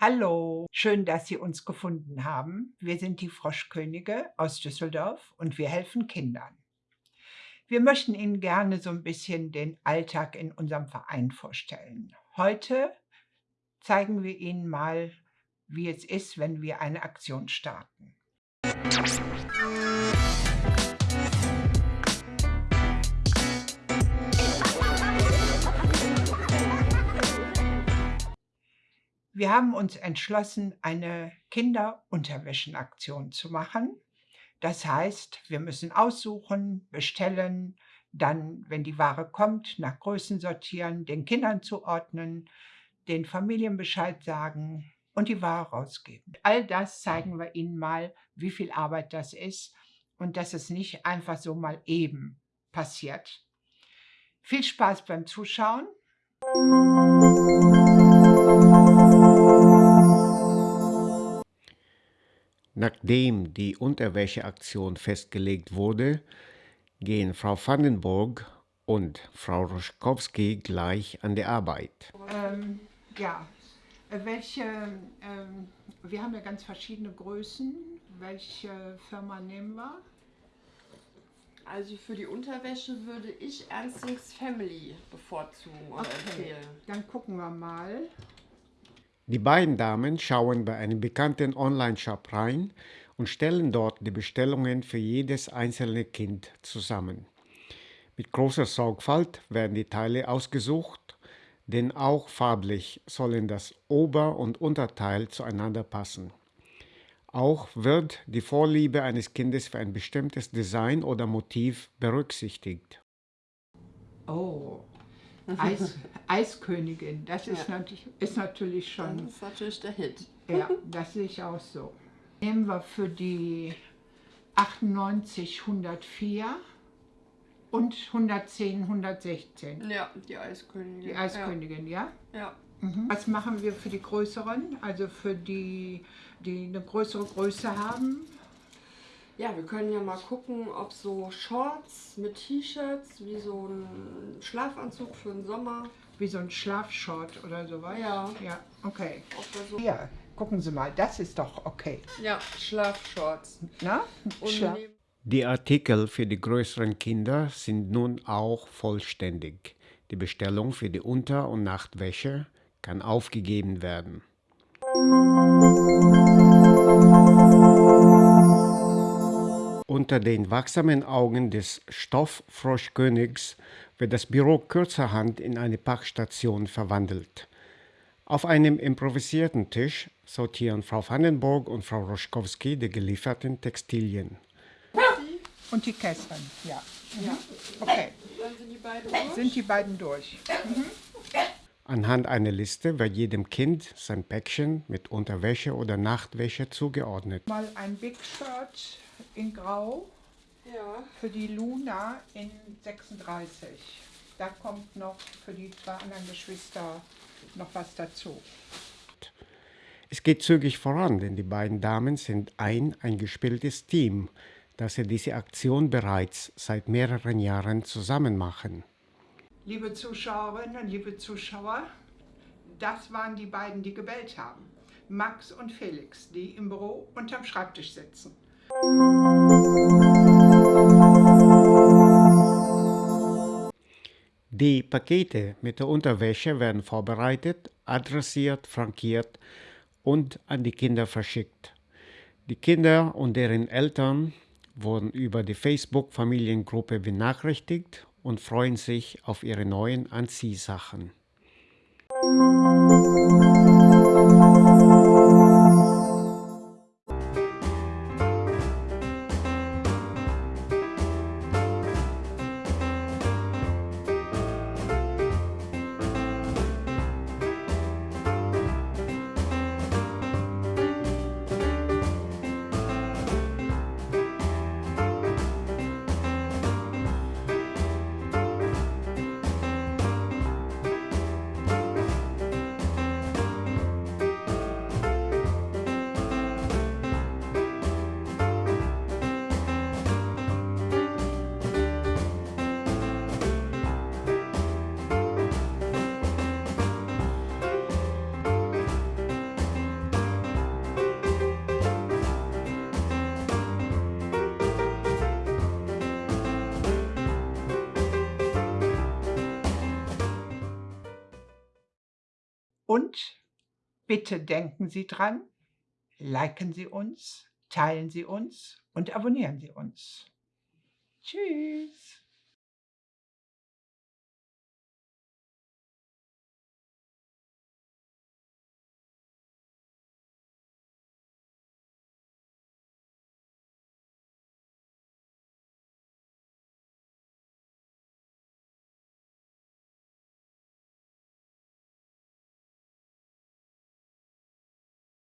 Hallo, schön, dass Sie uns gefunden haben. Wir sind die Froschkönige aus Düsseldorf und wir helfen Kindern. Wir möchten Ihnen gerne so ein bisschen den Alltag in unserem Verein vorstellen. Heute zeigen wir Ihnen mal, wie es ist, wenn wir eine Aktion starten. Wir haben uns entschlossen, eine Kinderunterwäschenaktion zu machen. Das heißt, wir müssen aussuchen, bestellen, dann, wenn die Ware kommt, nach Größen sortieren, den Kindern zuordnen, den Familien Bescheid sagen und die Ware rausgeben. All das zeigen wir Ihnen mal, wie viel Arbeit das ist und dass es nicht einfach so mal eben passiert. Viel Spaß beim Zuschauen. Nachdem die Unterwäscheaktion festgelegt wurde, gehen Frau Vandenburg und Frau Roschkowski gleich an die Arbeit. Ähm, ja, welche, ähm, wir haben ja ganz verschiedene Größen. Welche Firma nehmen wir? Also für die Unterwäsche würde ich Ernstings Family bevorzugen oder Okay, empfehlen. dann gucken wir mal. Die beiden Damen schauen bei einem bekannten Online-Shop rein und stellen dort die Bestellungen für jedes einzelne Kind zusammen. Mit großer Sorgfalt werden die Teile ausgesucht, denn auch farblich sollen das Ober- und Unterteil zueinander passen. Auch wird die Vorliebe eines Kindes für ein bestimmtes Design oder Motiv berücksichtigt. Oh, Eis, Eiskönigin, das ist, Ja. natürlich, ist natürlich Das schon, ist natürlich der Hit. ja, das sehe ich auch so. Nehmen wir für die 98 104 und 110 116. Ja, die Eiskönigin. Die Eiskönigin, ja? Ja. ja. Mhm. Was machen wir für die größeren? Also für die, die eine größere Größe haben? Ja, wir können ja mal gucken, ob so Shorts mit T-Shirts, wie so ein Schlafanzug für den Sommer, Wie so ein Schlafshort oder sowas? Ja. Ja, okay. so. Hier, gucken Sie mal, das ist doch okay. Ja, Schlafshorts. Na? Und Schla Die Artikel für die größeren Kinder sind nun auch vollständig. Die Bestellung für die Unter- und Nachtwäsche kann aufgegeben werden. Unter den wachsamen Augen des Stofffroschkönigs wird das Büro kurzerhand in eine Packstation verwandelt. Auf einem improvisierten Tisch sortieren Frau Vandenburg und Frau Roschkowski die gelieferten Textilien. und die Kästchen, ja. Ja, Okay, dann sind die beiden durch. sind die beiden durch. Anhand einer Liste wird jedem Kind sein Päckchen mit Unterwäsche oder Nachtwäsche zugeordnet. Mal ein Big Shirt in Grau Ja. für die Luna in 36. Da kommt noch für die zwei anderen Geschwister noch was dazu. Es geht zügig voran, denn die beiden Damen sind ein eingespieltes Team, das sie diese Aktion bereits seit mehreren Jahren zusammen machen. Liebe Zuschauerinnen und liebe Zuschauer, das waren die beiden, die gebellt haben. Max und Felix, die im Büro unterm Schreibtisch sitzen. Die Pakete mit der Unterwäsche werden vorbereitet, adressiert, frankiert und an die Kinder verschickt. Die Kinder und deren Eltern wurden über die Facebook-Familiengruppe benachrichtigt und freuen sich auf ihre neuen Anziehsachen. Und bitte denken Sie dran, liken Sie uns, teilen Sie uns und abonnieren Sie uns. Tschüss.